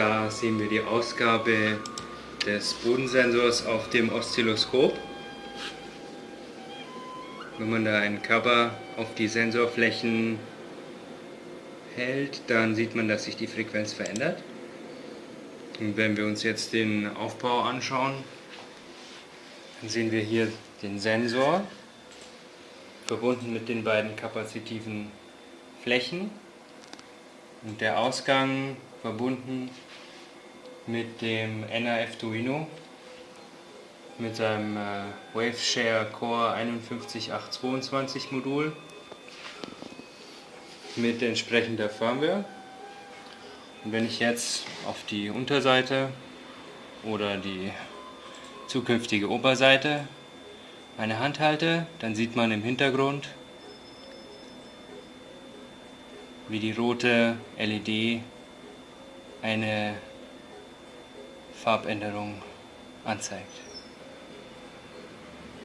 Da sehen wir die Ausgabe des Bodensensors auf dem Oszilloskop. Wenn man da einen Cover auf die Sensorflächen hält, dann sieht man, dass sich die Frequenz verändert. Und wenn wir uns jetzt den Aufbau anschauen, dann sehen wir hier den Sensor verbunden mit den beiden kapazitiven Flächen und der Ausgang verbunden mit dem NAF Duino mit seinem äh, Waveshare Core 51822 Modul mit entsprechender Firmware. Und wenn ich jetzt auf die Unterseite oder die zukünftige Oberseite meine Hand halte, dann sieht man im Hintergrund, wie die rote LED eine Farbänderung anzeigt.